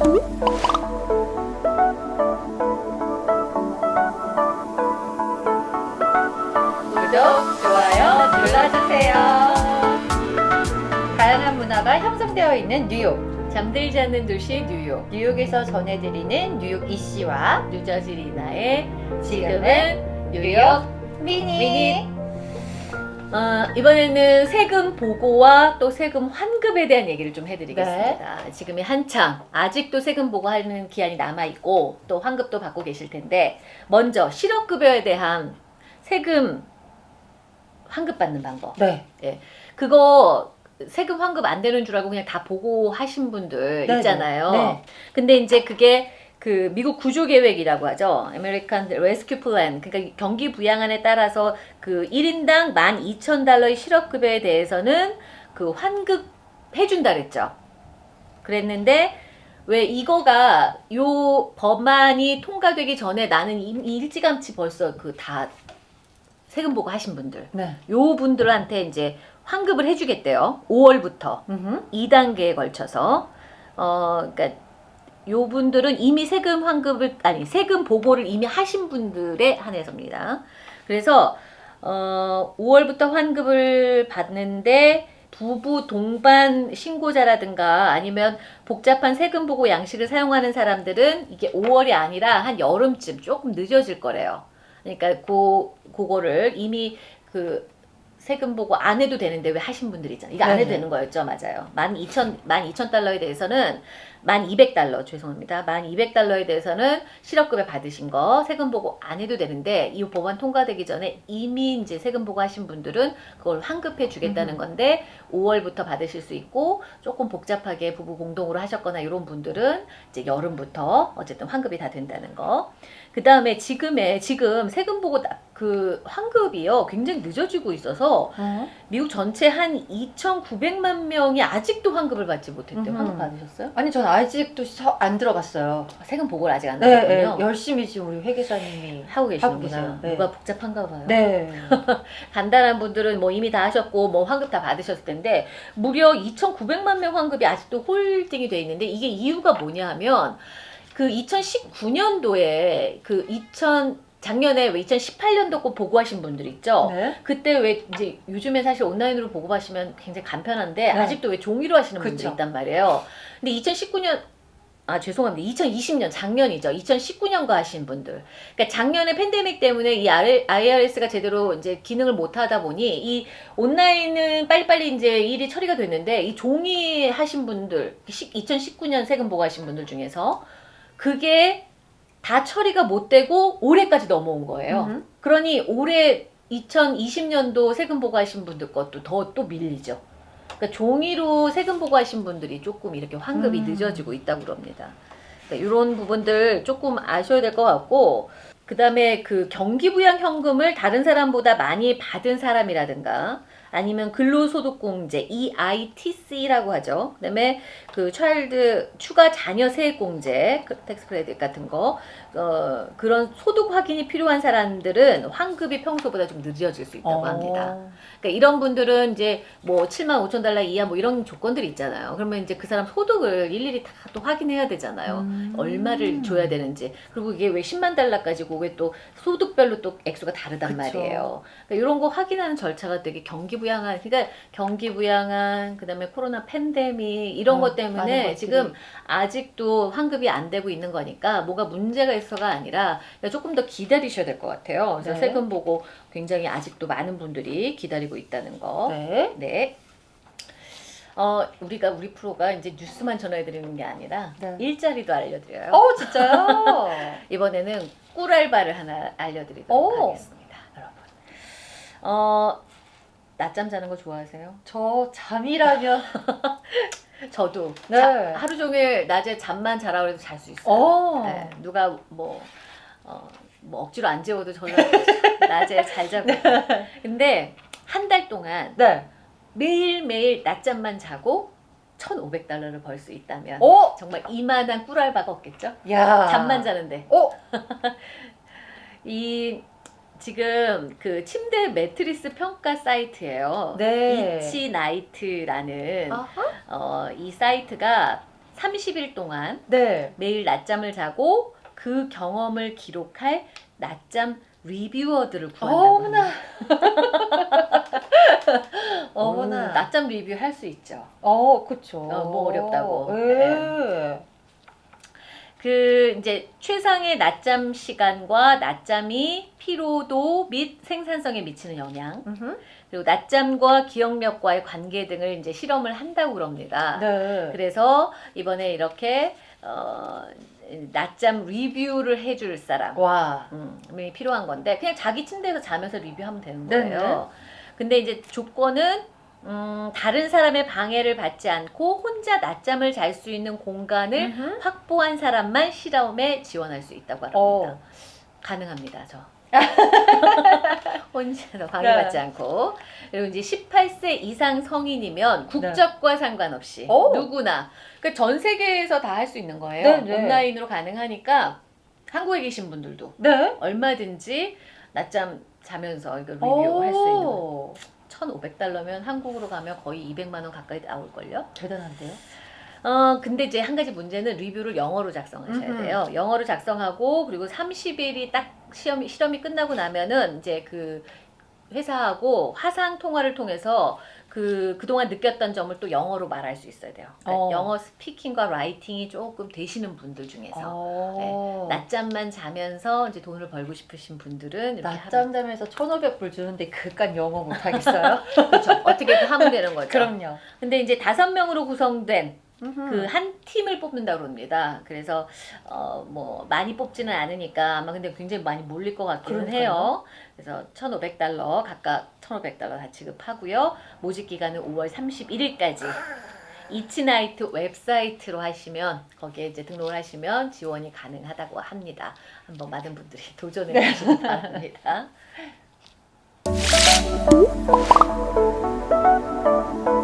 구독, 좋아요 눌러주세요. 다양한 문화가 형성되어 있는 뉴욕. 잠들지 않는 도시 뉴욕. 뉴욕에서 전해드리는 뉴욕 이씨와 뉴저지 리나의 지금은 뉴욕 미니. 미니. 어, 이번에는 세금 보고와 또 세금 환급에 대한 얘기를 좀 해드리겠습니다. 지금이 한창 아직도 세금 보고하는 기한이 남아 있고 또 환급도 받고 계실 텐데 먼저 실업급여에 대한 세금 환급 받는 방법. 네. 그거 세금 환급 안 되는 줄 알고 그냥 다 보고하신 분들 네네. 있잖아요. 네. 근데 이제 그게 그 미국 구조 계획이라고 하죠. American Rescue Plan. 그러니까 경기 부양안에 따라서 그 1인당 12,000달러의 실업급여에 대해서는 그 환급해 준다 그랬죠. 그랬는데 왜 이거가 요 법안이 통과되기 전에 나는 이- 일찌감치 벌써 그 다 세금 보고 하신 분들 네. 요 분들한테 이제 환급을 해주겠대요. 5월부터 음흠. 2단계에 걸쳐서 어 그러니까 요 분들은 이미 세금 환급을 아니 세금 보고를 이미 하신 분들에 한해서입니다. 그래서 어 5월부터 환급을 받는데 부부 동반 신고자라든가 아니면 복잡한 세금 보고 양식을 사용하는 사람들은 이게 5월이 아니라 한 여름쯤 조금 늦어질 거래요. 그러니까 고 그거를 이미 그 세금 보고 안 해도 되는데 왜 하신 분들 있잖아요. 이거 안 해도 네네. 되는 거였죠, 맞아요. 만 이천 만 이천 달러에 대해서는 만 이백 달러 죄송합니다. 만 이백 달러에 대해서는 실업급여 받으신 거 세금 보고 안 해도 되는데 이 법안 통과되기 전에 이미 이제 세금 보고 하신 분들은 그걸 환급해 주겠다는 음. 건데 5월부터 받으실 수 있고 조금 복잡하게 부부 공동으로 하셨거나 이런 분들은 이제 여름부터 어쨌든 환급이 다 된다는 거. 그 다음에 지금의 지금 세금 보고 나- 그 환급이요 굉장히 늦어지고 있어서 어? 미국 전체 한 2,900만 명이 아직도 환급을 받지 못했대요. 환급 받으셨어요? 아니 전 아직도 서- 안 들어갔어요. 세금 보고를 아직 안 네, 네. 나왔군요. 열심히 지금 우리 회계사님이 하고 계시는구나. 네. 뭐가 복잡한가 봐요. 네. 간단한 분들은 뭐 이미 다 하셨고 뭐 환급 다 받으셨을 텐데 무려 2,900만 명 환급이 아직도 홀딩이 돼 있는데 이게 이유가 뭐냐 하면 그 2019년도에 그 2000 작년에 왜 2018년도 거 보고하신 분들 있죠. 네. 그때 왜 이제 요즘에 사실 온라인으로 보고하시면 굉장히 간편한데 네. 아직도 왜 종이로 하시는 분들이 그쵸. 있단 말이에요. 근데 2019년 아 죄송합니다. 2020년 작년이죠. 2019년거 하신 분들. 그러니까 작년에 팬데믹 때문에 이 IRS가 제대로 이제 기능을 못 하다 보니 이 온라인은 빨리빨리 이제 일이 처리가 됐는데 이 종이 하신 분들 2019년 세금 보고하신 분들 중에서 그게 다 처리가 못 되고 올해까지 넘어온 거예요. 음흠. 그러니 올해 2020년도 세금 보고하신 분들 것도 더 또 밀리죠. 그러니까 종이로 세금 보고하신 분들이 조금 이렇게 환급이 음. 늦어지고 있다고 그럽니다. 그러니까 이런 부분들 조금 아셔야 될 것 같고 그 다음에 그 경기부양 현금을 다른 사람보다 많이 받은 사람이라든가 아니면 근로소득공제 EITC라고 하죠. 그다음에 그 child 추가 자녀 세액공제 그 tax credit 같은 거 어, 그런 소득 확인이 필요한 사람들은 환급이 평소보다 좀 늦어질 수 있다고 합니다. 어. 그러니까 이런 분들은 이제 뭐 7만 5천 달러 이하 뭐 이런 조건들이 있잖아요. 그러면 이제 그 사람 소득을 일일이 다 또 확인해야 되잖아요. 음. 얼마를 줘야 되는지. 그리고 이게 왜 10만 달러까지고 왜 또 소득별로 또 액수가 다르단 그쵸. 말이에요. 그러니까 이런 거 확인하는 절차가 되게 경기 부양한, 그러니까 경기 부양한, 그 다음에 코로나 팬데믹 이런 어, 것 때문에. 지금 아직도 환급이 안 되고 있는 거니까 뭐가 문제가 있어가 아니라 조금 더 기다리셔야 될 것 같아요. 그래서 네. 세금 보고 굉장히 아직도 많은 분들이 기다리고 있다는 거. 네. 네. 어, 우리가 우리 프로가 이제 뉴스만 전해드리는 게 아니라 네. 일자리도 알려드려요. 어 진짜요? 이번에는 꿀알바를 하나 알려드리도록 오. 하겠습니다, 여러분. 어, 낮잠 자는 거 좋아하세요? 저 잠이라면 저도 네. 자- 하루 종일 낮에 잠만 자라 그래도 잘 수 있어요. 어. 네, 누가 뭐, 어, 뭐 억지로 안 재워도 저는 낮에 잘 자고. 근데 한 달 동안 네. 매일매일 낮잠만 자고 1,500달러를 벌 수 있다면 어? 정말 이만한 꿀알바가 없겠죠? 야. 잠만 자는데. 어? 이 지금 그 침대 매트리스 평가 사이트예요. 네. Eachnight라는 아하. 어, 이 사이트가 30일 동안 네. 매일 낮잠을 자고 그 경험을 기록할 낮잠 리뷰어들을 구한다고 어머나. 어머나. 음, 낮잠 리뷰 할 수 있죠. 어, 그쵸. 어, 뭐 어렵다고. 예. 그 이제 최상의 낮잠 시간과 낮잠이 피로도 및 생산성에 미치는 영향 음흠. 그리고 낮잠과 기억력과의 관계 등을 이제 실험을 한다고 그럽니다. 네. 그래서 이번에 이렇게 어, 낮잠 리뷰를 해줄 사람 와. 음,이 필요한 건데 그냥 자기 침대에서 자면서 리뷰하면 되는 네네. 거예요. 근데 이제 조건은 음, 다른 사람의 방해를 받지 않고 혼자 낮잠을 잘 수 있는 공간을 음흠. 확보한 사람만 실험에 지원할 수 있다고 합니다. 어. 가능합니다, 저. 혼자 방해받지 네. 않고 그리고 이제 18세 이상 성인이면 국적과 상관없이 네. 오. 누구나 그러니까 전 세계에서 다 할 수 있는 거예요. 네, 네. 온라인으로 가능하니까 한국에 계신 분들도 네. 얼마든지 낮잠 자면서 이걸 리뷰할 수 있는. 오. 1,500달러면 한국으로 가면 거의 200만 원 가까이 나올걸요. 대단한데요? 어, 근데 이제 한 가지 문제는 리뷰를 영어로 작성하셔야 음흠. 돼요. 영어로 작성하고 그리고 30일이 딱 시험이 실험이 끝나고 나면은 이제 그 회사하고 화상 통화를 통해서 그 그동안 느꼈던 점을 또 영어로 말할 수 있어야 돼요. 그러니까 어. 영어 스피킹과 라이팅이 조금 되시는 분들 중에서 어. 낮잠만 자면서 이제 돈을 벌고 싶으신 분들은 낮잠 자면서 1,500불 주는데 그깟 영어 못 하겠어요? 그렇죠. 어떻게든 하면 되는 거죠. 그럼요. 근데 이제 다섯 명으로 구성된 그그한 팀을 뽑는다고 그럽니다. 그래서 어 뭐 많이 뽑지는 않으니까 아마 근데 굉장히 많이 몰릴 것 같기는 그러니까요. 해요. 그래서 1,500달러 각각 1,500달러 다 지급하고요. 모집 기간은 5월 31일까지. 이치나이트 웹사이트로 하시면 거기에 이제 등록을 하시면 지원이 가능하다고 합니다. 한번 많은 분들이 도전해 보시기 바랍니다.